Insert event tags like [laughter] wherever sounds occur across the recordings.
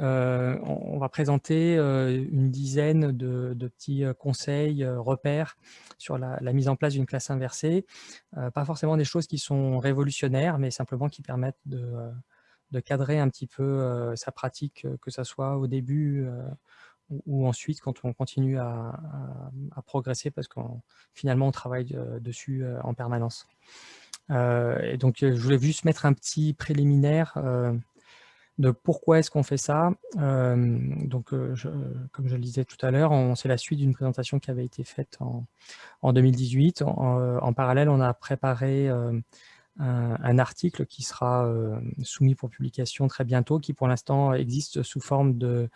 on va présenter une dizaine de, petits conseils, repères sur la, mise en place d'une classe inversée. pas forcément des choses qui sont révolutionnaires, mais simplement qui permettent de, cadrer un petit peu sa pratique, que ce soit au début ou, ensuite quand on continue à, progresser parce qu'on finalement on travaille dessus en permanence. et donc je voulais juste mettre un petit préliminaire de pourquoi est-ce qu'on fait ça. donc, comme je le disais tout à l'heure, c'est la suite d'une présentation qui avait été faite en, 2018. En, parallèle, on a préparé un, article qui sera soumis pour publication très bientôt, qui pour l'instant existe sous forme de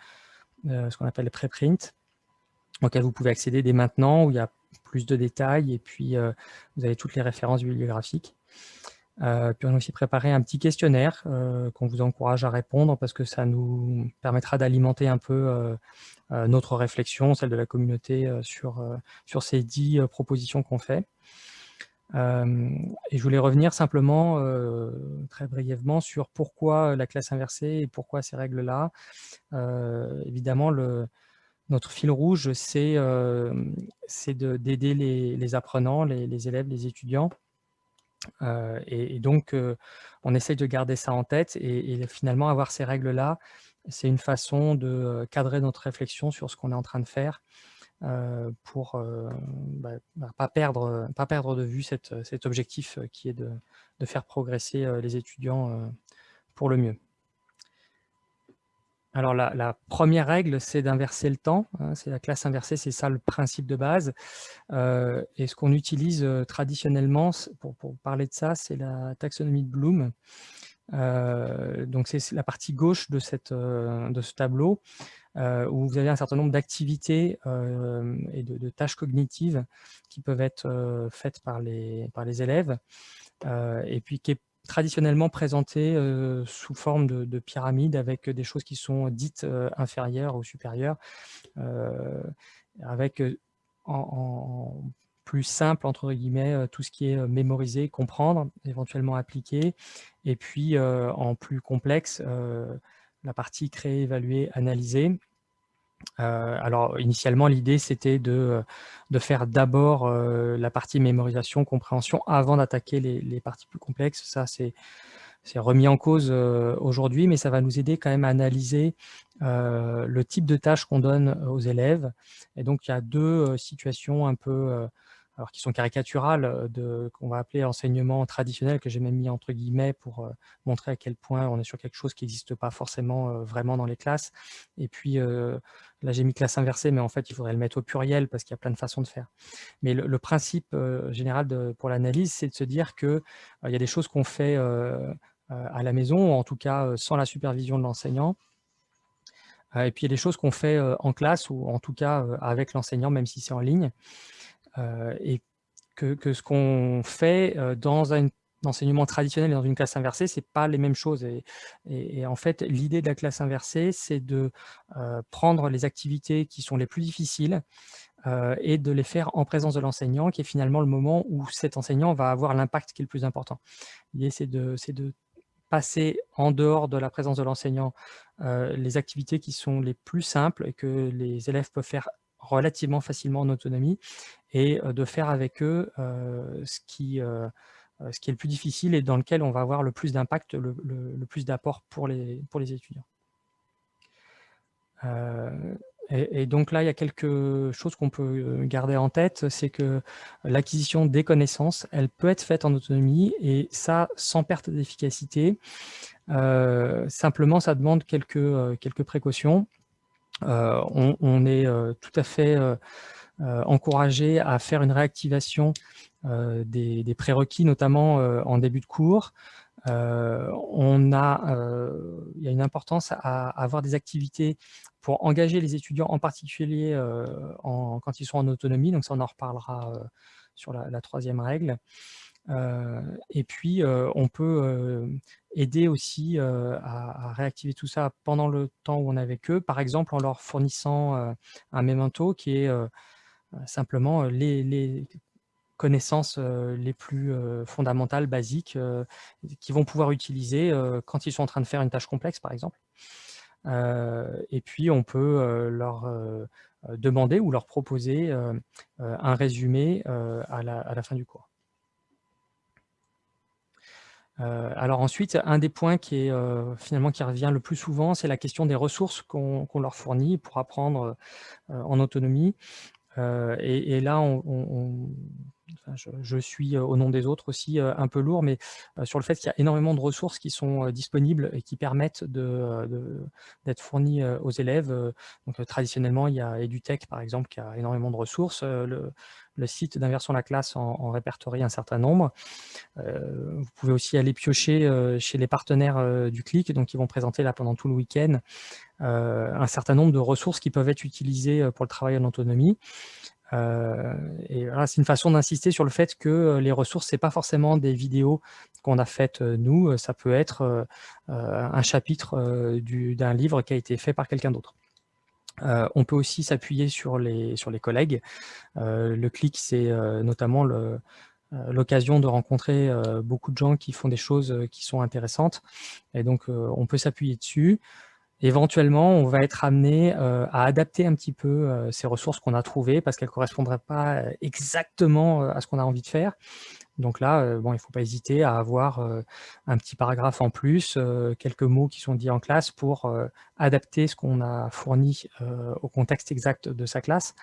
ce qu'on appelle préprint, auquel vous pouvez accéder dès maintenant, où il y a plus de détails et puis vous avez toutes les références bibliographiques. Euh, puis on a aussi préparé un petit questionnaire euh, qu'on vous encourage à répondre parce que ça nous permettra d'alimenter un peu euh, notre réflexion, celle de la communauté sur, sur ces dix propositions qu'on fait. et je voulais revenir simplement, très brièvement, sur pourquoi la classe inversée et pourquoi ces règles-là. évidemment, notre fil rouge, c'est d'aider les, apprenants, les élèves, les étudiants euh, et, donc, euh, on essaye de garder ça en tête et, finalement, avoir ces règles-là, c'est une façon de euh, cadrer notre réflexion sur ce qu'on est en train de faire pour ne bah, bah, pas, perdre, de vue cet objectif qui est de faire progresser les étudiants pour le mieux. Alors, la, première règle, c'est d'inverser le temps. Hein, c'est la classe inversée, c'est ça le principe de base. Euh, et ce qu'on utilise euh, traditionnellement, pour, parler de ça, c'est la taxonomie de Bloom. Euh, donc, c'est la partie gauche de, ce tableau, où vous avez un certain nombre d'activités et de, tâches cognitives qui peuvent être faites par les, par les élèves, et puis qui est traditionnellement présenté sous forme de, pyramide avec des choses qui sont dites inférieures ou supérieures, avec en, plus simple, entre guillemets, tout ce qui est mémorisé, comprendre, éventuellement appliquer, et puis en plus complexe, la partie créer, évaluer, analyser, euh, alors, initialement, l'idée, c'était de, de, faire d'abord euh, la partie mémorisation, compréhension, avant d'attaquer les, parties plus complexes. Ça, c'est remis en cause euh, aujourd'hui, mais ça va nous aider quand même à analyser le type de tâches qu'on donne aux élèves. Et donc, il y a deux situations un peu alors qui sont caricaturales, euh, qu'on va appeler enseignement traditionnel, que j'ai même mis entre guillemets pour euh, montrer à quel point on est sur quelque chose qui n'existe pas forcément euh, vraiment dans les classes. Et puis, là j'ai mis classe inversée, mais en fait il faudrait le mettre au pluriel parce qu'il y a plein de façons de faire. Mais le, principe général pour l'analyse, c'est de se dire qu'il il y a des choses qu'on fait à la maison, ou en tout cas sans la supervision de l'enseignant, et puis il y a des choses qu'on fait en classe, ou en tout cas avec l'enseignant, même si c'est en ligne. Euh, et que, ce qu'on fait euh, dans un enseignement traditionnel et dans une classe inversée, ce n'est pas les mêmes choses. Et, en fait, l'idée de la classe inversée, c'est de euh, prendre les activités qui sont les plus difficiles et de les faire en présence de l'enseignant, qui est finalement le moment où cet enseignant va avoir l'impact qui est le plus important. L'idée, c'est de passer en dehors de la présence de l'enseignant les activités qui sont les plus simples et que les élèves peuvent faire relativement facilement en autonomie et de faire avec eux ce, qui, est le plus difficile et dans lequel on va avoir le plus d'impact, le, plus d'apport pour les, pour les étudiants. Et, donc là, il y a quelque chose qu'on peut garder en tête, c'est que l'acquisition des connaissances, elle peut être faite en autonomie, et ça, sans perte d'efficacité. simplement, ça demande quelques, quelques précautions. On, est tout à fait euh, encouragé à faire une réactivation des, prérequis, notamment en début de cours. on a, il y a une importance à, avoir des activités pour engager les étudiants, en particulier quand ils sont en autonomie, donc ça on en reparlera sur la troisième règle. Euh, et puis, euh, on peut euh, aider aussi à, réactiver tout ça pendant le temps où on est avec eux, par exemple en leur fournissant un memento qui est simplement les, connaissances les plus fondamentales, basiques, qu'ils vont pouvoir utiliser quand ils sont en train de faire une tâche complexe, par exemple. et puis on peut leur demander ou leur proposer un résumé à la fin du cours. Euh, alors ensuite, un des points qui est euh, finalement qui revient le plus souvent, c'est la question des ressources qu'on leur fournit pour apprendre euh, en autonomie. Et, là, on, je, suis au nom des autres aussi un peu lourd, mais sur le fait qu'il y a énormément de ressources qui sont disponibles et qui permettent d'être fournies aux élèves. Traditionnellement, il y a EduTech par exemple qui a énormément de ressources. Le, site d'Inversion la classe en, répertorie un certain nombre. Euh, vous pouvez aussi aller piocher euh, chez les partenaires euh, du CLIC, donc ils vont présenter là pendant tout le week-end un certain nombre de ressources qui peuvent être utilisées pour le travail en autonomie. Voilà, c'est une façon d'insister sur le fait que les ressources, c'est pas forcément des vidéos qu'on a faites nous, ça peut être un chapitre d'un livre qui a été fait par quelqu'un d'autre. Euh, on peut aussi s'appuyer sur les, sur les collègues. Euh, le clic, c'est euh, notamment l'occasion de rencontrer beaucoup de gens qui font des choses qui sont intéressantes. Et donc, on peut s'appuyer dessus. Éventuellement, on va être amené à adapter un petit peu ces ressources qu'on a trouvées parce qu'elles ne correspondraient pas exactement à ce qu'on a envie de faire. Donc là, euh, bon, il ne faut pas hésiter à avoir euh, un petit paragraphe en plus, euh, quelques mots qui sont dits en classe pour adapter ce qu'on a fourni au contexte exact de sa classe.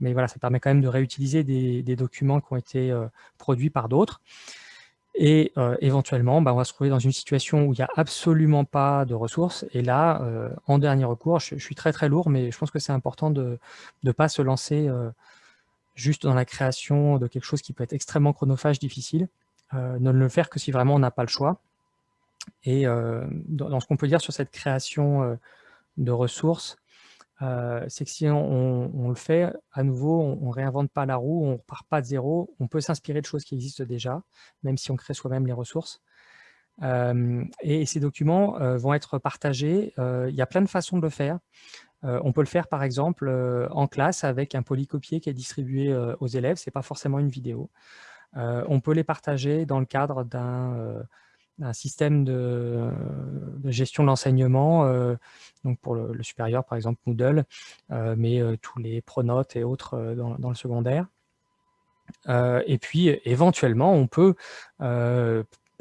Mais voilà, ça permet quand même de réutiliser des, documents qui ont été produits par d'autres. Et éventuellement, bah, on va se trouver dans une situation où il n'y a absolument pas de ressources. Et là, en dernier recours, je, suis très très lourd, mais je pense que c'est important de ne pas se lancer juste dans la création de quelque chose qui peut être extrêmement chronophage, difficile, euh, ne le faire que si vraiment on n'a pas le choix. Et euh, dans, ce qu'on peut dire sur cette création euh, de ressources, c'est que si on, le fait, à nouveau, on ne réinvente pas la roue, on ne repart pas de zéro, on peut s'inspirer de choses qui existent déjà, même si on crée soi-même les ressources. et ces documents vont être partagés. Il y a plein de façons de le faire. On peut le faire par exemple en classe avec un polycopier qui est distribué aux élèves, ce n'est pas forcément une vidéo. on peut les partager dans le cadre d'un système de, gestion de l'enseignement, donc pour le, supérieur par exemple Moodle, mais tous les pronotes et autres dans, le secondaire. et puis éventuellement on peut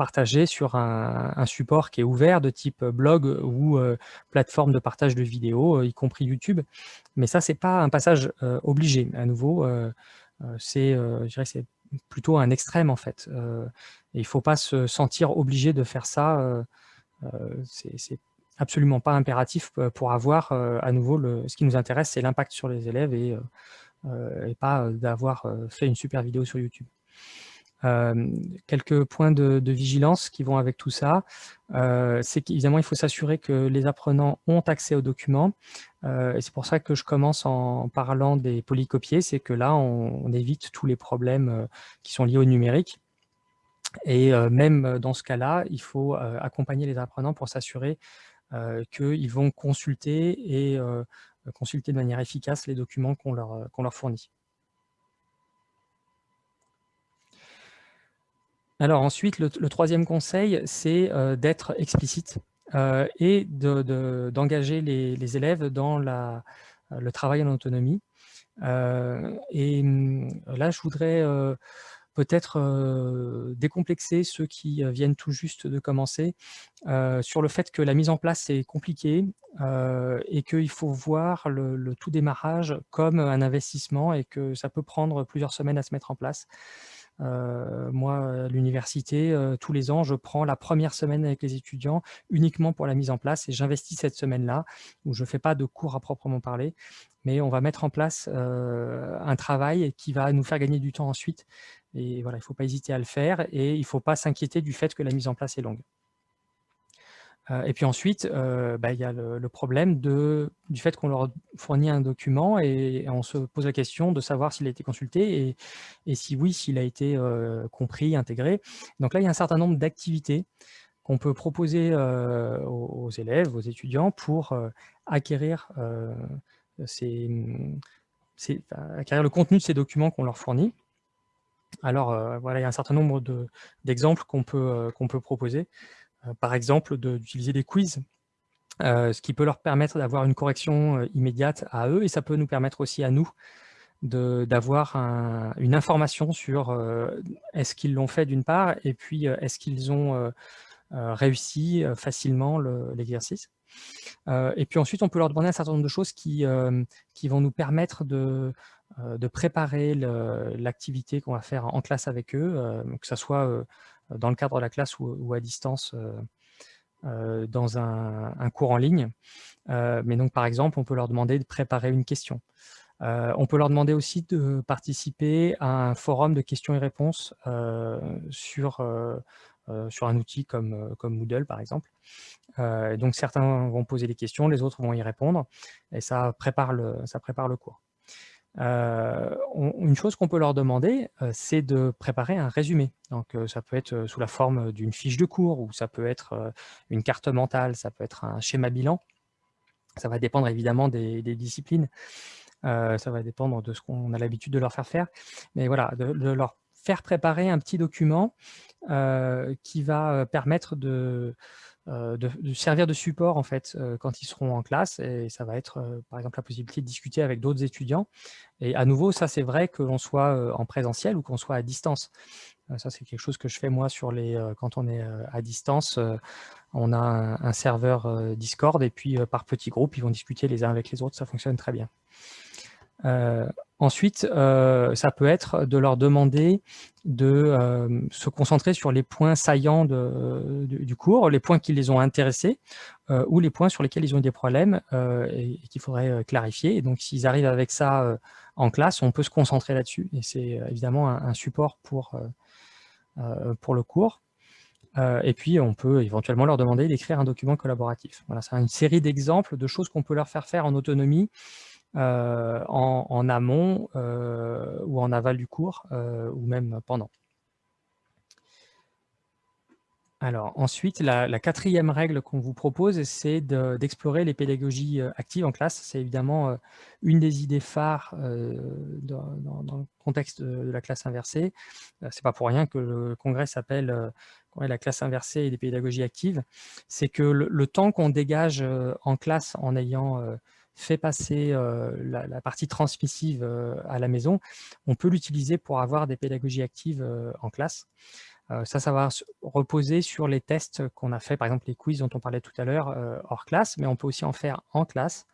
partager sur un, support qui est ouvert de type blog ou euh, plateforme de partage de vidéos, euh, y compris YouTube. Mais ça, c'est pas un passage euh, obligé. À nouveau, c'est c'est plutôt un extrême en fait. et il ne faut pas se sentir obligé de faire ça. c'est absolument pas impératif pour avoir à nouveau ce qui nous intéresse, c'est l'impact sur les élèves et pas d'avoir fait une super vidéo sur YouTube. Euh, quelques points de, vigilance qui vont avec tout ça, euh, c'est qu'évidemment, il faut s'assurer que les apprenants ont accès aux documents. Euh, et c'est pour ça que je commence en parlant des polycopiés, c'est que là, on, évite tous les problèmes qui sont liés au numérique. Et même dans ce cas-là, il faut accompagner les apprenants pour s'assurer qu'ils vont consulter et consulter de manière efficace les documents qu'on leur, qu'on leur fournit. Alors ensuite, le, troisième conseil, c'est euh, d'être explicite euh, et d'engager les, élèves dans le travail en autonomie. Euh, et hum, là, je voudrais peut-être décomplexer ceux qui viennent tout juste de commencer sur le fait que la mise en place est compliqué et qu'il faut voir le, tout démarrage comme un investissement et que ça peut prendre plusieurs semaines à se mettre en place. Euh, moi, à l'université, euh, tous les ans, je prends la première semaine avec les étudiants uniquement pour la mise en place et j'investis cette semaine-là où je ne fais pas de cours à proprement parler, mais on va mettre en place euh, un travail qui va nous faire gagner du temps ensuite. Et il ne faut pas hésiter à le faire et il ne faut pas s'inquiéter du fait que la mise en place est longue. Euh, et puis ensuite, euh, bah, il y a le, problème du fait qu'on leur fournit un document et, on se pose la question de savoir s'il a été consulté et, si oui, s'il a été euh, compris, intégré. Donc là, il y a un certain nombre d'activités qu'on peut proposer aux, élèves, aux étudiants pour acquérir, acquérir le contenu de ces documents qu'on leur fournit. Alors voilà, il y a un certain nombre d'exemples qu'on peut, qu'on peut proposer. Euh, par exemple, d'utiliser des quiz. ce qui peut leur permettre d'avoir une correction immédiate à eux et ça peut nous permettre aussi à nous d'avoir une information sur est-ce qu'ils l'ont fait d'une part et puis est-ce qu'ils ont réussi facilement l'exercice. et puis ensuite, on peut leur demander un certain nombre de choses qui, qui vont nous permettre de, de préparer l'activité qu'on va faire en classe avec eux, que ce soit dans le cadre de la classe ou, à distance dans un, cours en ligne. mais donc, par exemple, on peut leur demander de préparer une question. on peut leur demander aussi de participer à un forum de questions et réponses sur, un outil comme, Moodle, par exemple. donc, certains vont poser des questions, les autres vont y répondre, et ça prépare le cours. Euh, une chose qu'on peut leur demander, euh, c'est de préparer un résumé. Donc, euh, ça peut être sous la forme d'une fiche de cours, ou ça peut être une carte mentale, ça peut être un schéma bilan. Ça va dépendre évidemment des, disciplines. ça va dépendre de ce qu'on a l'habitude de leur faire faire. Mais voilà, de, leur faire préparer un petit document qui va permettre de, euh, de, servir de support en fait euh, quand ils seront en classe et ça va être euh, par exemple la possibilité de discuter avec d'autres étudiants. Et à nouveau ça c'est vrai que l'on soit en présentiel ou qu'on soit à distance. Ça c'est quelque chose que je fais moi sur les quand on est à distance on a un serveur Discord et puis par petits groupes ils vont discuter les uns avec les autres. Ça fonctionne très bien euh, ensuite, euh, ça peut être de leur demander de euh, se concentrer sur les points saillants du cours, les points qui les ont intéressés ou les points sur lesquels ils ont eu des problèmes et, qu'il faudrait clarifier. Et donc, s'ils arrivent avec ça en classe, on peut se concentrer là-dessus. Et c'est évidemment un, support pour, pour le cours. et puis, on peut éventuellement leur demander d'écrire un document collaboratif. Voilà, c'est une série d'exemples de choses qu'on peut leur faire faire en autonomie euh, en, amont euh, ou en aval du cours, euh, ou même pendant. Alors ensuite, la, quatrième règle qu'on vous propose, c'est d'explorer les pédagogies actives en classe. C'est évidemment une des idées phares dans, le contexte de la classe inversée. C'est pas pour rien que le congrès s'appelle la classe inversée et des pédagogies actives. C'est que le temps qu'on dégage en classe en ayant fait passer la, partie transmissive à la maison, on peut l'utiliser pour avoir des pédagogies actives en classe. ça, ça va reposer sur les tests qu'on a fait, par exemple les quiz dont on parlait tout à l'heure hors classe, mais on peut aussi en faire en classe,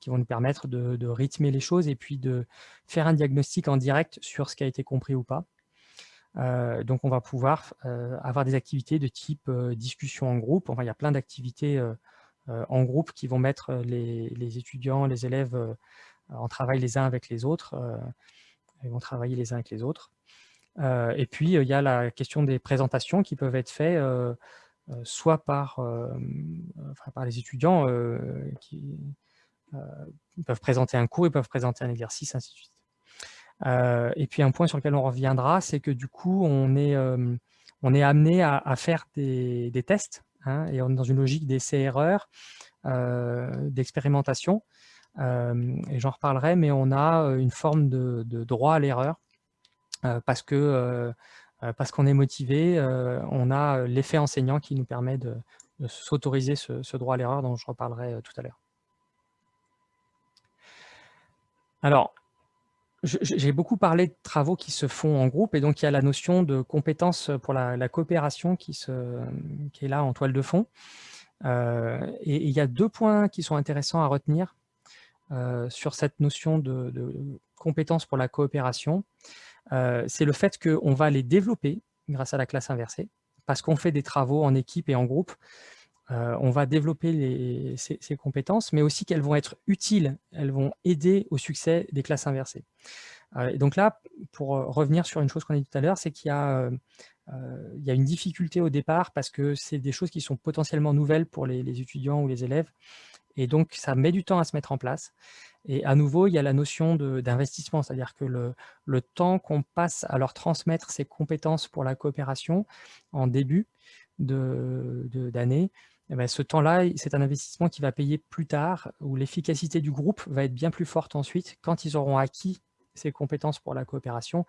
qui vont nous permettre de, rythmer les choses et puis de faire un diagnostic en direct sur ce qui a été compris ou pas. donc on va pouvoir avoir des activités de type discussion en groupe, enfin il y a plein d'activités en groupe qui vont mettre euh, les, étudiants, les élèves euh, en travail les uns avec les autres. ils vont travailler les uns avec les autres. et puis, il y a la question des présentations qui peuvent être faites soit par, les étudiants qui peuvent présenter un cours, ils peuvent présenter un exercice, ainsi de suite. et puis un point sur lequel on reviendra, c'est que du coup, on est amené à, faire des, tests Hein, et on est dans une logique d'essai-erreur, euh, d'expérimentation, euh, et j'en reparlerai, mais on a euh, une forme de, droit à l'erreur, parce que parce qu'on est motivé, on a l'effet enseignant qui nous permet de, s'autoriser ce, droit à l'erreur dont je reparlerai tout à l'heure. Alors, j'ai beaucoup parlé de travaux qui se font en groupe, et donc il y a la notion de compétence pour la, coopération qui, est là en toile de fond. Euh, et, il y a deux points qui sont intéressants à retenir euh, sur cette notion de, de, compétence pour la coopération. Euh, c'est le fait qu'on va les développer grâce à la classe inversée, parce qu'on fait des travaux en équipe et en groupe, on va développer ces, compétences, mais aussi qu'elles vont être utiles, elles vont aider au succès des classes inversées. et donc là, pour revenir sur une chose qu'on a dit tout à l'heure, c'est qu'il y, a une difficulté au départ parce que c'est des choses qui sont potentiellement nouvelles pour les, étudiants ou les élèves, et donc ça met du temps à se mettre en place. Et à nouveau, il y a la notion d'investissement, c'est-à-dire que le, temps qu'on passe à leur transmettre ces compétences pour la coopération en début d'année, eh ben, ce temps-là, c'est un investissement qui va payer plus tard, où l'efficacité du groupe va être bien plus forte ensuite. Quand ils auront acquis ces compétences pour la coopération,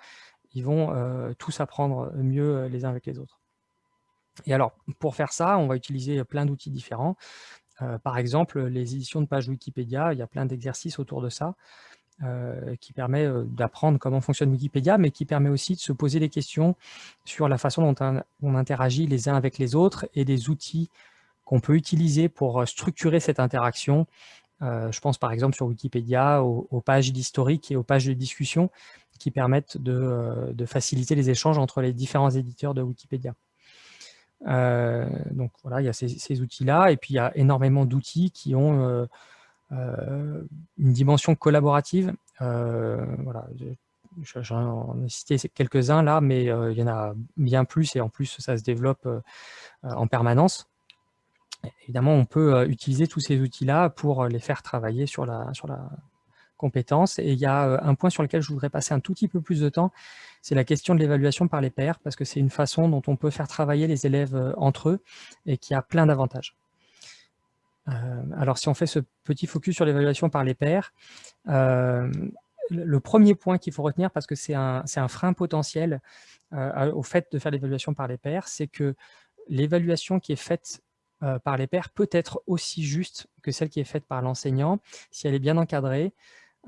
ils vont euh, tous apprendre mieux euh, les uns avec les autres. Et alors, pour faire ça, on va utiliser plein d'outils différents. par exemple, les éditions de pages Wikipédia, il y a plein d'exercices autour de ça, qui permet d'apprendre comment fonctionne Wikipédia, mais qui permet aussi de se poser des questions sur la façon dont on interagit les uns avec les autres et des outils qu'on peut utiliser pour structurer cette interaction. je pense par exemple sur Wikipédia aux, pages d'historique et aux pages de discussion qui permettent de, faciliter les échanges entre les différents éditeurs de Wikipédia. donc voilà, il y a ces, outils-là, et puis il y a énormément d'outils qui ont une dimension collaborative. voilà, J'en ai cité quelques-uns là, mais il y en a bien plus et en plus ça se développe en permanence. Évidemment, on peut utiliser tous ces outils-là pour les faire travailler sur la, sur la compétence. Et il y a un point sur lequel je voudrais passer un tout petit peu plus de temps, c'est la question de l'évaluation par les pairs, parce que c'est une façon dont on peut faire travailler les élèves entre eux et qui a plein d'avantages. alors, si on fait ce petit focus sur l'évaluation par les pairs, le premier point qu'il faut retenir, parce que c'est un, un, frein potentiel au fait de faire l'évaluation par les pairs, c'est que l'évaluation qui est faite euh, par les pairs peut être aussi juste que celle qui est faite par l'enseignant si elle est bien encadrée.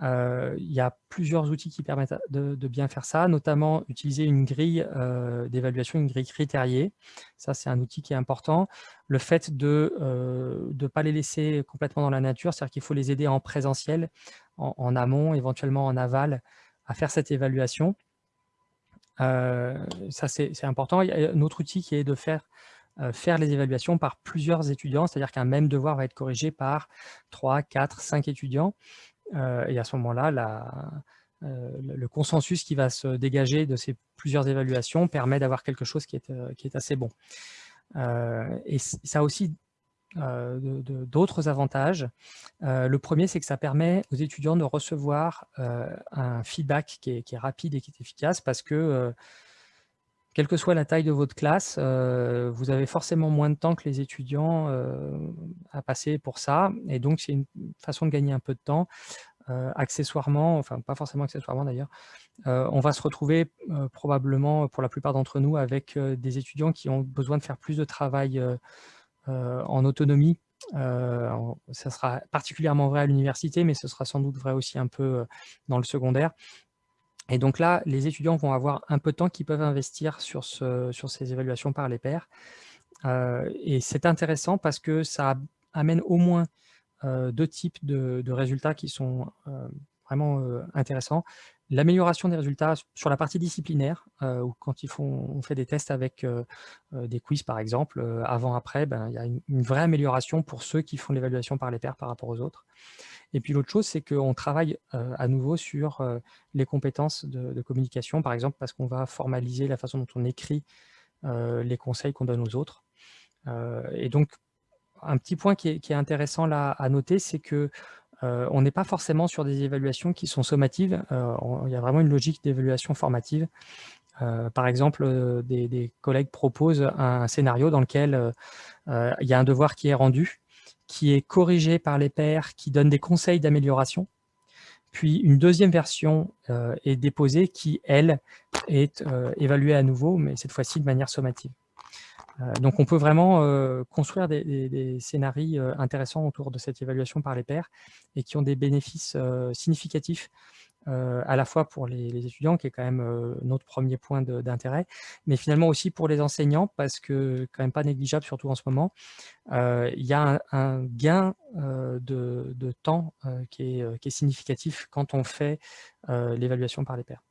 Euh, il y a plusieurs outils qui permettent de, bien faire ça, notamment utiliser une grille euh, d'évaluation, une grille critériée. Ça, c'est un outil qui est important. Le fait de ne pas les laisser complètement dans la nature, c'est-à-dire qu'il faut les aider en présentiel, en, amont, éventuellement en aval, à faire cette évaluation. ça, c'est important. Il y a un autre outil qui est de faire faire les évaluations par plusieurs étudiants, c'est-à-dire qu'un même devoir va être corrigé par 3, 4, 5 étudiants. Euh, et à ce moment-là, euh, le consensus qui va se dégager de ces plusieurs évaluations permet d'avoir quelque chose qui est, qui est assez bon. et ça a aussi d'autres avantages. le premier, c'est que ça permet aux étudiants de recevoir un feedback qui est, qui est, rapide et qui est efficace parce que quelle que soit la taille de votre classe, euh, vous avez forcément moins de temps que les étudiants euh, à passer pour ça. Et donc, c'est une façon de gagner un peu de temps. Euh, accessoirement, enfin pas forcément accessoirement d'ailleurs, on va se retrouver probablement pour la plupart d'entre nous avec des étudiants qui ont besoin de faire plus de travail en autonomie. ça sera particulièrement vrai à l'université, mais ce sera sans doute vrai aussi un peu dans le secondaire. Et donc là, les étudiants vont avoir un peu de temps qu'ils peuvent investir sur, ce, sur ces évaluations par les pairs. Euh, et c'est intéressant parce que ça amène au moins euh, deux types de, résultats qui sont euh, vraiment intéressants. L'amélioration des résultats sur la partie disciplinaire, où quand ils font, on fait des tests avec des quiz par exemple, avant-après, ben, il y a une, vraie amélioration pour ceux qui font l'évaluation par les pairs par rapport aux autres. Et puis l'autre chose, c'est qu'on travaille à nouveau sur les compétences de, communication, par exemple, parce qu'on va formaliser la façon dont on écrit les conseils qu'on donne aux autres. et donc, un petit point qui est, intéressant là à noter, c'est que on n'est pas forcément sur des évaluations qui sont sommatives. il y a vraiment une logique d'évaluation formative. par exemple, des, collègues proposent un scénario dans lequel il y a un devoir qui est rendu qui est corrigé par les pairs, qui donne des conseils d'amélioration. Puis une deuxième version euh, est déposée qui, elle, est euh, évaluée à nouveau, mais cette fois-ci de manière sommative. Euh, donc on peut vraiment construire des, scénarios intéressants autour de cette évaluation par les pairs et qui ont des bénéfices significatifs à la fois pour les, étudiants, qui est quand même euh, notre premier point d'intérêt, mais finalement aussi pour les enseignants, parce que quand même pas négligeable, surtout en ce moment, euh, il y a un, gain de, temps qui, est, significatif quand on fait l'évaluation par les pairs.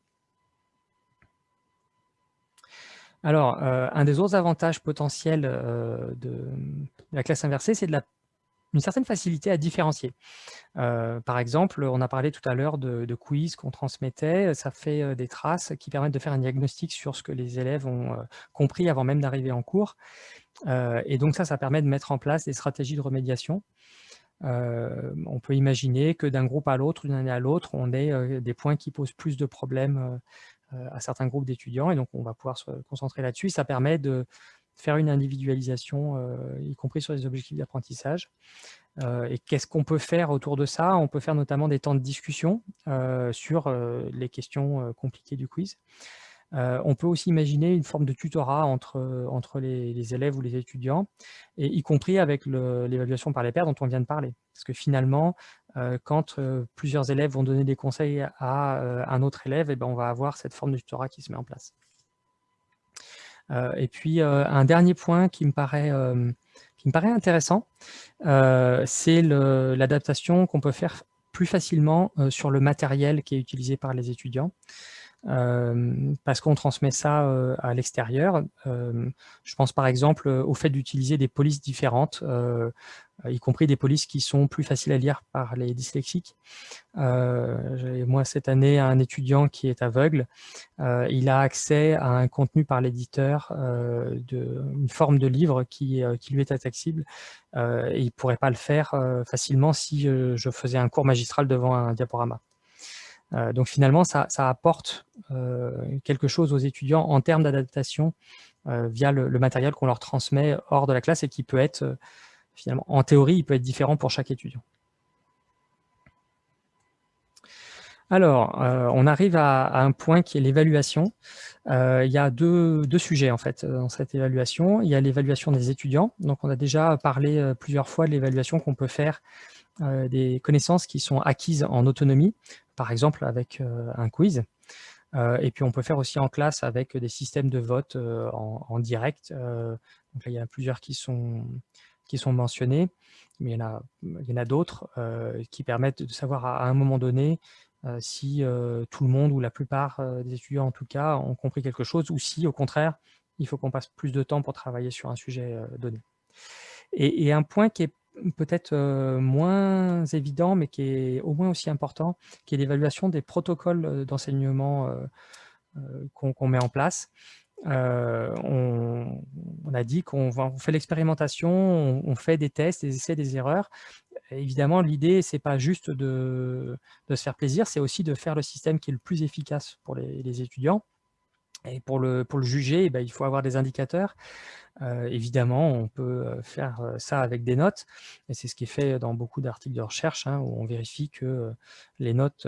Alors, un des autres avantages potentiels de, la classe inversée, c'est de la une certaine facilité à différencier. Euh, par exemple, on a parlé tout à l'heure de, quiz qu'on transmettait, ça fait euh, des traces qui permettent de faire un diagnostic sur ce que les élèves ont euh, compris avant même d'arriver en cours. et donc ça, ça permet de mettre en place des stratégies de remédiation. on peut imaginer que d'un groupe à l'autre, d'une année à l'autre, on ait des points qui posent plus de problèmes à certains groupes d'étudiants, et donc on va pouvoir se concentrer là-dessus. Ça permet de faire une individualisation, euh, y compris sur les objectifs d'apprentissage. Euh, et qu'est-ce qu'on peut faire autour de ça? On peut faire notamment des temps de discussion euh, sur les questions compliquées du quiz. on peut aussi imaginer une forme de tutorat entre, entre les, élèves ou les étudiants, et y compris avec l'évaluation par les pairs dont on vient de parler. Parce que finalement, quand plusieurs élèves vont donner des conseils à un autre élève, et eh ben, on va avoir cette forme de tutorat qui se met en place. Et puis, un dernier point qui me paraît, qui me paraît intéressant, c'est l'adaptation qu'on peut faire plus facilement sur le matériel qui est utilisé par les étudiants. Euh, parce qu'on transmet ça euh, à l'extérieur. Euh, je pense par exemple au fait d'utiliser des polices différentes, y compris des polices qui sont plus faciles à lire par les dyslexiques. Moi cette année un étudiant qui est aveugle. il a accès à un contenu par l'éditeur, une forme de livre qui, lui est accessible. il ne pourrait pas le faire facilement si je faisais un cours magistral devant un diaporama. Euh, donc finalement, ça, apporte euh, quelque chose aux étudiants en termes d'adaptation euh, via le, matériel qu'on leur transmet hors de la classe et qui peut être, finalement, en théorie, il peut être différent pour chaque étudiant. Alors, on arrive à, un point qui est l'évaluation. il y a deux, sujets en fait dans cette évaluation. Il y a l'évaluation des étudiants. Donc, on a déjà parlé plusieurs fois de l'évaluation qu'on peut faire des connaissances qui sont acquises en autonomie par exemple avec euh, un quiz. Euh, et puis on peut faire aussi en classe avec des systèmes de vote euh, en, direct. donc là, il y a plusieurs qui sont, qui sont mentionnés, mais il y en a, en d'autres qui permettent de savoir à, un moment donné si tout le monde ou la plupart des étudiants en tout cas ont compris quelque chose ou si au contraire il faut qu'on passe plus de temps pour travailler sur un sujet donné. Et, un point qui est peut-être moins évident, mais qui est au moins aussi important, qui est l'évaluation des protocoles d'enseignement qu'on met en place. on, a dit qu'on fait l'expérimentation, on, fait des tests, des essais, des erreurs. évidemment, l'idée, c'est pas juste de, se faire plaisir, c'est aussi de faire le système qui est le plus efficace pour les, étudiants. Et pour le, pour le juger, eh ben, il faut avoir des indicateurs. Euh, évidemment, on peut euh, faire euh, ça avec des notes, et c'est ce qui est fait dans beaucoup d'articles de recherche, hein, où on vérifie que les notes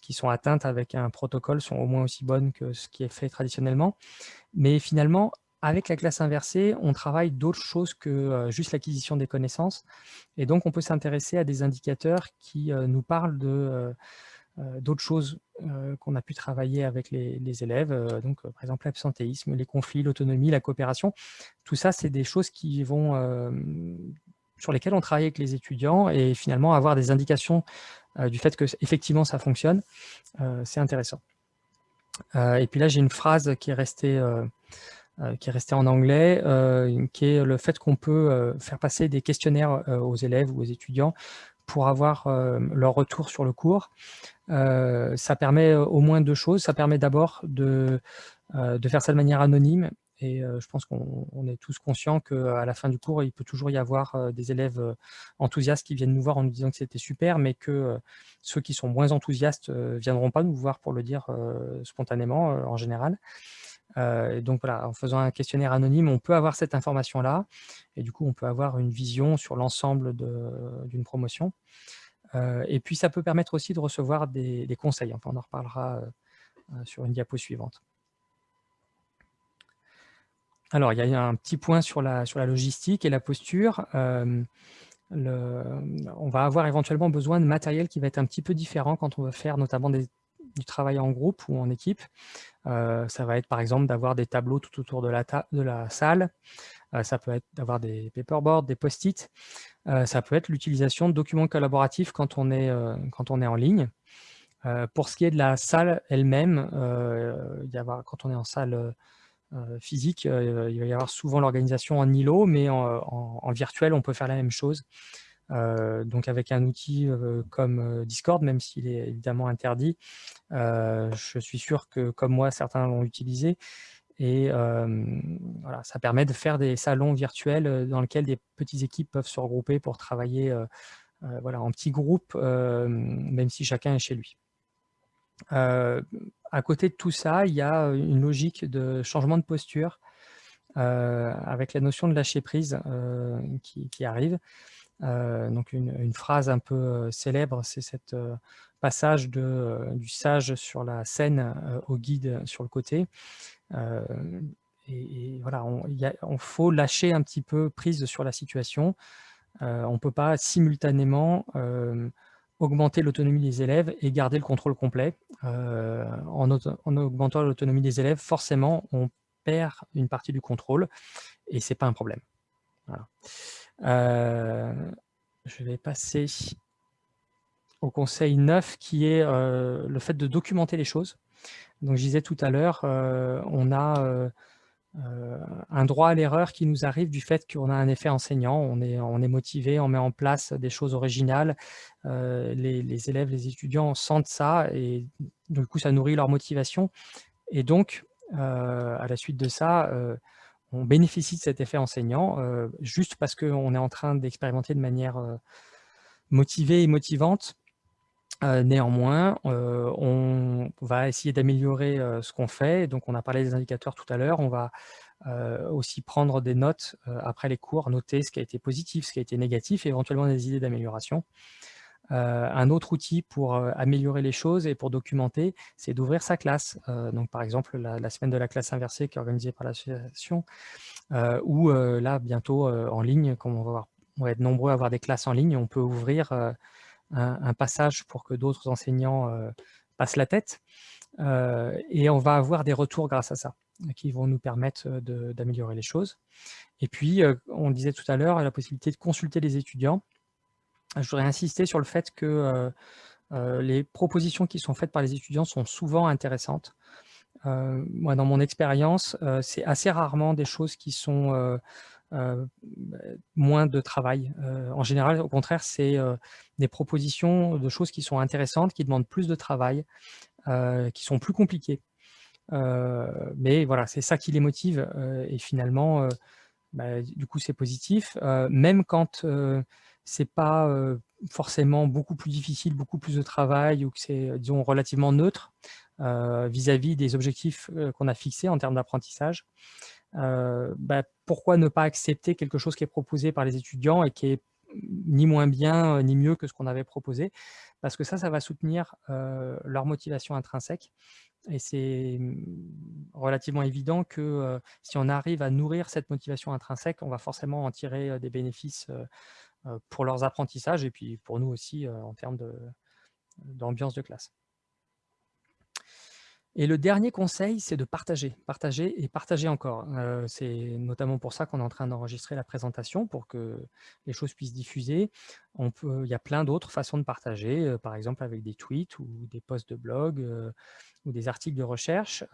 qui sont atteintes avec un protocole sont au moins aussi bonnes que ce qui est fait traditionnellement. Mais finalement, avec la classe inversée, on travaille d'autres choses que juste l'acquisition des connaissances, et donc on peut s'intéresser à des indicateurs qui nous parlent de d'autres choses euh, qu'on a pu travailler avec les, élèves, euh, donc par exemple l'absentéisme, les conflits, l'autonomie, la coopération. Tout ça, c'est des choses qui vont, sur lesquelles on travaille avec les étudiants et finalement avoir des indications du fait que effectivement ça fonctionne, c'est intéressant. et puis là, j'ai une phrase qui est restée qui est restée en anglais, qui est le fait qu'on peut faire passer des questionnaires aux élèves ou aux étudiants pour avoir leur retour sur le cours. Euh, ça permet euh, au moins deux choses. Ça permet d'abord de, euh, de faire ça de manière anonyme et je pense qu'on est tous conscients qu'à la fin du cours, il peut toujours y avoir des élèves enthousiastes qui viennent nous voir en nous disant que c'était super, mais que ceux qui sont moins enthousiastes ne viendront pas nous voir pour le dire spontanément en général. Donc voilà, en faisant un questionnaire anonyme, on peut avoir cette information-là, et du coup, on peut avoir une vision sur l'ensemble d'une promotion. Euh, et puis, ça peut permettre aussi de recevoir des, conseils. Enfin, on en reparlera euh, euh, sur une diapo suivante. Alors, il y a un petit point sur la, sur la logistique et la posture. on va avoir éventuellement besoin de matériel qui va être un petit peu différent quand on va faire notamment du travail en groupe ou en équipe. Ça va être par exemple d'avoir des tableaux tout autour de la, de la salle. ça peut être d'avoir des paperboards, des post-it. Euh, ça peut être l'utilisation de documents collaboratifs quand on est, euh, quand on est en ligne. Euh, pour ce qui est de la salle elle-même, quand on est en salle physique, il va y avoir souvent l'organisation en îlot, mais en, virtuel, on peut faire la même chose. Donc avec un outil comme Discord, même s'il est évidemment interdit, je suis sûr que comme moi, certains l'ont utilisé, et voilà, ça permet de faire des salons virtuels dans lesquels des petites équipes peuvent se regrouper pour travailler voilà, en petits groupes, même si chacun est chez lui. à côté de tout ça, il y a une logique de changement de posture avec la notion de lâcher prise qui, arrive. Donc une, phrase un peu célèbre, c'est cette passage de, du sage sur la scène au guide sur le côté. Et, voilà, on, faut lâcher un petit peu prise sur la situation. on ne peut pas simultanément augmenter l'autonomie des élèves et garder le contrôle complet. en, en, augmentant l'autonomie des élèves, forcément, on perd une partie du contrôle et ce n'est pas un problème. Je vais passer au conseil 9 qui est le fait de documenter les choses. Donc je disais tout à l'heure, on a euh, un droit à l'erreur qui nous arrive du fait qu'on a un effet enseignant, on est, motivé, on met en place des choses originales, euh, les, élèves, les étudiants sentent ça et du coup ça nourrit leur motivation. Et donc, euh, à la suite de ça, on bénéficie de cet effet enseignant juste parce qu'on est en train d'expérimenter de manière motivée et motivante néanmoins, on va essayer d'améliorer ce qu'on fait. Donc, on a parlé des indicateurs tout à l'heure. On va aussi prendre des notes après les cours, noter ce qui a été positif, ce qui a été négatif et éventuellement des idées d'amélioration. Un autre outil pour améliorer les choses et pour documenter, c'est d'ouvrir sa classe. donc, par exemple, la, semaine de la classe inversée qui est organisée par l'association, ou là, bientôt en ligne, comme on va, être nombreux à avoir des classes en ligne, on peut ouvrir un, passage pour que d'autres enseignants euh, passent la tête. Euh, et on va avoir des retours grâce à ça, qui vont nous permettre euh, d'améliorer les choses. Et puis, on disait tout à l'heure, la possibilité de consulter les étudiants. Je voudrais insister sur le fait que les propositions qui sont faites par les étudiants sont souvent intéressantes. moi, dans mon expérience, c'est assez rarement des choses qui sont moins de travail. En général, au contraire, c'est des propositions de choses qui sont intéressantes, qui demandent plus de travail, qui sont plus compliquées. mais voilà, c'est ça qui les motive et finalement, bah, du coup, c'est positif. même quand c'est pas forcément beaucoup plus difficile, beaucoup plus de travail ou que c'est, disons, relativement neutre vis-à-vis -vis des objectifs qu'on a fixés en termes d'apprentissage. Bah, pourquoi ne pas accepter quelque chose qui est proposé par les étudiants et qui est ni moins bien ni mieux que ce qu'on avait proposé? Parce que ça, ça va soutenir leur motivation intrinsèque. Et c'est mmh, relativement évident que si on arrive à nourrir cette motivation intrinsèque, on va forcément en tirer des bénéfices pour leurs apprentissages et puis pour nous aussi en termes d'ambiance de classe. Et le dernier conseil, c'est de partager, partager et partager encore. Euh, c'est notamment pour ça qu'on est en train d'enregistrer la présentation, pour que les choses puissent diffuser. Il y a plein d'autres façons de partager, euh, par exemple avec des tweets ou des posts de blog euh, ou des articles de recherche.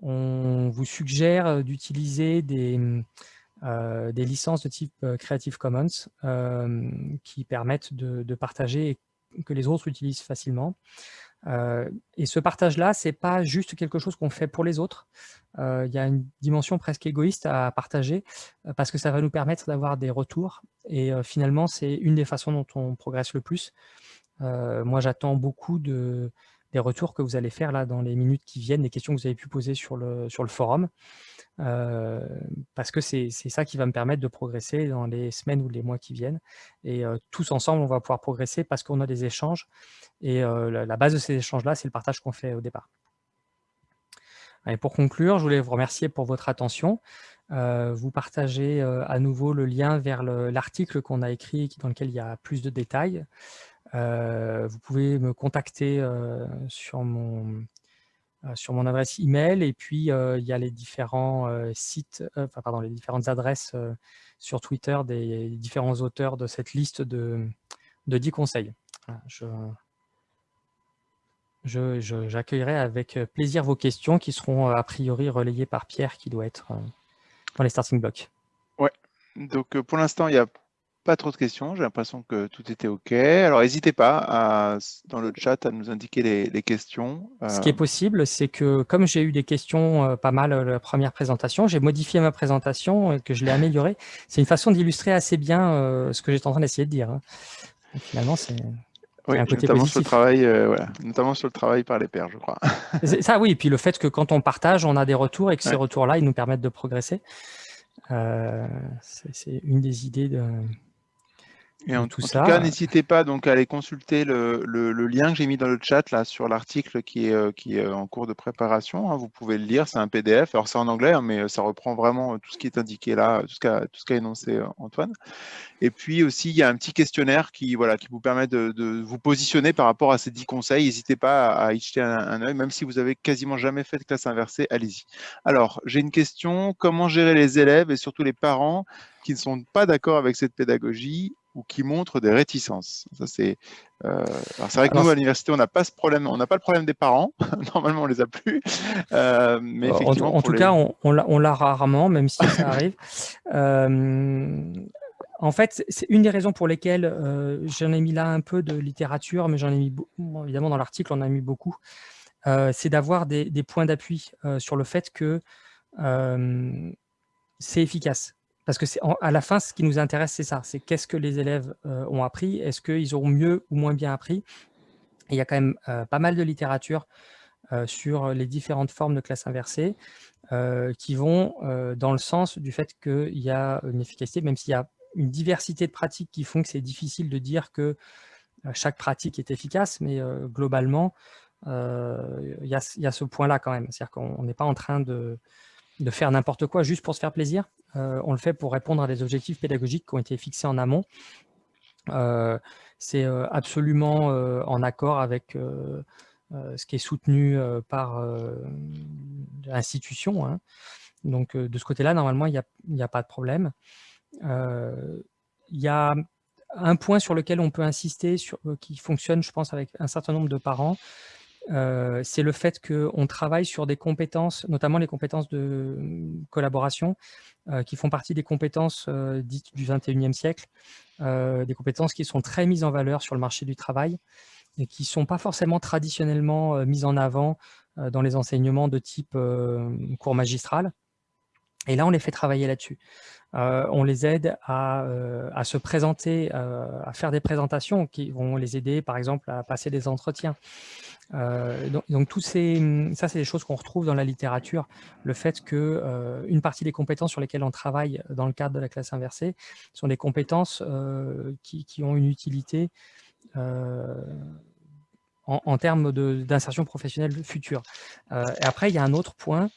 on vous suggère d'utiliser des, des licences de type Creative Commons qui permettent de, partager et que les autres utilisent facilement. Euh, et ce partage-là, c'est pas juste quelque chose qu'on fait pour les autres. Euh, il y a une dimension presque égoïste à partager euh, parce que ça va nous permettre d'avoir des retours. Et finalement, c'est une des façons dont on progresse le plus. moi, j'attends beaucoup de, des retours que vous allez faire là dans les minutes qui viennent, des questions que vous avez pu poser sur le, sur le forum. Euh, parce que c'est ça qui va me permettre de progresser dans les semaines ou les mois qui viennent. Et euh, tous ensemble, on va pouvoir progresser parce qu'on a des échanges. Et euh, la, base de ces échanges-là, c'est le partage qu'on fait au départ. Et pour conclure, je voulais vous remercier pour votre attention. vous partagez à nouveau le lien vers l'article qu'on a écrit dans lequel il y a plus de détails. Vous pouvez me contacter sur mon, euh, sur mon adresse email et puis euh, il y a les différents euh, sites, pardon, les différentes adresses sur Twitter des différents auteurs de cette liste de, de 10 conseils. je, j'accueillerai avec plaisir vos questions qui seront a priori relayées par Pierre qui doit être dans les starting blocks. Ouais, donc pour l'instant il y a pas trop de questions, j'ai l'impression que tout était OK. Alors, n'hésitez pas à, dans le chat à nous indiquer les, questions. Ce qui est euh. possible, c'est que comme j'ai eu des questions euh, pas mal euh, la première présentation, j'ai modifié ma présentation et que je l'ai améliorée. C'est une façon d'illustrer assez bien ce que j'étais en train d'essayer de dire. Hein. finalement, c'est oui, un côté notamment Sur le travail, voilà. notamment sur le travail par les pairs, je crois. [laughs] ça, oui. Et puis le fait que quand on partage, on a des retours et que ces retours-là, ils nous permettent de progresser. c'est une des idées de, Et en, tout en ça. tout cas, n'hésitez pas donc à aller consulter le, le, le lien que j'ai mis dans le chat là sur l'article qui est, euh, qui est en cours de préparation. hein. Vous pouvez le lire, c'est un PDF. Alors c'est en anglais, hein, mais euh, ça reprend vraiment tout ce qui est indiqué là, tout ce qu'a tout ce qu'a énoncé euh, Antoine. Et puis aussi, il y a un petit questionnaire qui, voilà, qui vous permet de, de vous positionner par rapport à ces 10 conseils. N'hésitez pas à, à y jeter un, un œil, même si vous avez quasiment jamais fait de classe inversée, allez-y. Alors, j'ai une question. Comment gérer les élèves et surtout les parents qui ne sont pas d'accord avec cette pédagogie? Ou qui montrent des réticences. Ça, c'est, euh, alors c'est vrai que Alors, nous, à l'université, on n'a pas ce problème, on n'a pas le problème des parents. [laughs] Normalement, on les a plus. Euh, mais en, effectivement, en tout les- cas, on, on l'a- rarement, même si ça arrive. [laughs] Euh, en fait, c'est- une des raisons pour lesquelles j'en ai mis là un peu de littérature, mais j'en ai mis beaucoup, évidemment dans l'article, on en a mis beaucoup. C'est d'avoir des, des points d'appui sur le fait que c'est efficace. Parce que à la fin, ce qui nous intéresse, c'est ça. C'est qu'est-ce que les élèves euh, ont appris Est-ce qu'ils auront mieux ou moins bien appris il y a quand même euh, pas mal de littérature euh, sur les différentes formes de classe inversée qui vont dans le sens du fait qu'il y a une efficacité, même s'il y a une diversité de pratiques qui font que c'est difficile de dire que chaque pratique est efficace, mais globalement, il y, a, ce point-là quand même. C'est-à-dire qu'on n'est pas en train de faire n'importe quoi juste pour se faire plaisir. Euh, on le fait pour répondre à des objectifs pédagogiques qui ont été fixés en amont. Euh, c'est euh, absolument en accord avec ce qui est soutenu par l'institution. hein. Donc, de ce côté-là, normalement, il n'y a, pas de problème. Il y a un point sur lequel on peut insister, qui fonctionne, je pense, avec un certain nombre de parents, euh, c'est le fait qu'on travaille sur des compétences, notamment les compétences de euh, collaboration, euh, qui font partie des compétences euh, dites du 21e siècle, des compétences qui sont très mises en valeur sur le marché du travail et qui ne sont pas forcément traditionnellement mises en avant dans les enseignements de type cours magistral. Et là, on les fait travailler là-dessus. Euh, on les aide à, euh, à se présenter, euh, à faire des présentations qui vont les aider, par exemple, à passer des entretiens. Donc, donc ça, c'est des choses qu'on retrouve dans la littérature. Le fait que une partie des compétences sur lesquelles on travaille dans le cadre de la classe inversée sont des compétences qui, qui ont une utilité en, en termes d'insertion professionnelle future. Et après, il y a un autre point,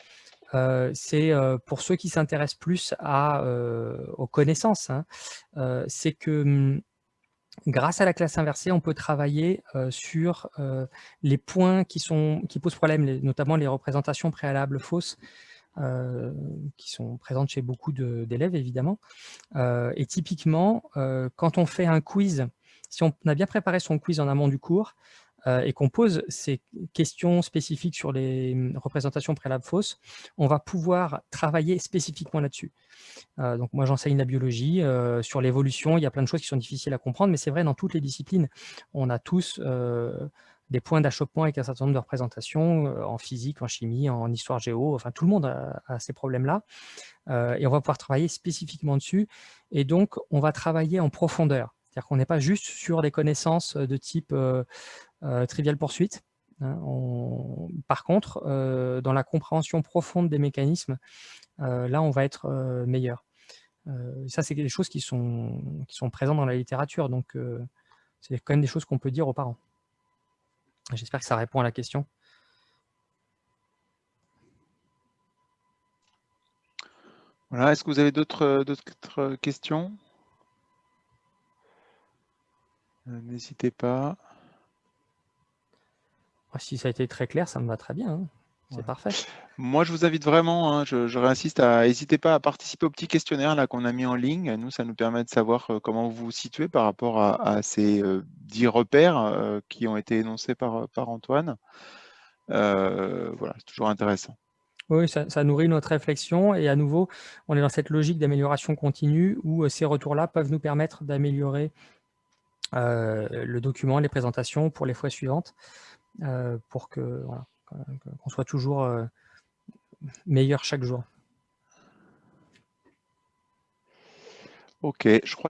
c'est pour ceux qui s'intéressent plus aux connaissances, hein, c'est que hum, grâce à la classe inversée, on peut travailler sur les points qui, posent problème, notamment les représentations préalables fausses, qui sont présentes chez beaucoup d'élèves, évidemment. Et typiquement, quand on fait un quiz, si on a bien préparé son quiz en amont du cours, et qu'on pose ces questions spécifiques sur les hum, représentations préalables fausses, on va pouvoir travailler spécifiquement là-dessus. Euh, donc moi j'enseigne la biologie, euh, sur l'évolution, il y a plein de choses qui sont difficiles à comprendre, mais c'est vrai dans toutes les disciplines. On a tous euh, des points d'achoppement avec un certain nombre de représentations, euh, en physique, en chimie, en histoire géo, enfin tout le monde a, ces problèmes-là. Euh, et on va pouvoir travailler spécifiquement dessus. Et donc on va travailler en profondeur. C'est-à-dire qu'on n'est pas juste sur des connaissances de type euh, euh, trivial poursuite. hein. Par contre, euh, dans la compréhension profonde des mécanismes, euh, là, on va être euh, meilleur. Euh, ça, c'est des choses qui sont, qui sont présentes dans la littérature, donc euh, c'est quand même des choses qu'on peut dire aux parents. J'espère que ça répond à la question. Voilà. Est-ce que vous avez d'autres euh, questions? Euh, N'hésitez pas. Ah, Si ça a été très clair, ça me va très bien. hein. C'est Ouais. parfait. Moi, je vous invite vraiment, hein, je, je réinsiste à n'hésitez pas à participer au petit questionnaire là qu'on a mis en ligne. Nous, ça nous permet de savoir euh, comment vous vous situez par rapport à, à ces euh, dix repères euh, qui ont été énoncés par, par Antoine. Voilà, c'est toujours intéressant. Oui, ça, ça nourrit notre réflexion et à nouveau, on est dans cette logique d'amélioration continue où ces retours-là peuvent nous permettre d'améliorer le document, les présentations pour les fois suivantes, euh, pour que voilà, qu'on soit toujours euh, meilleur chaque jour. Ok, je crois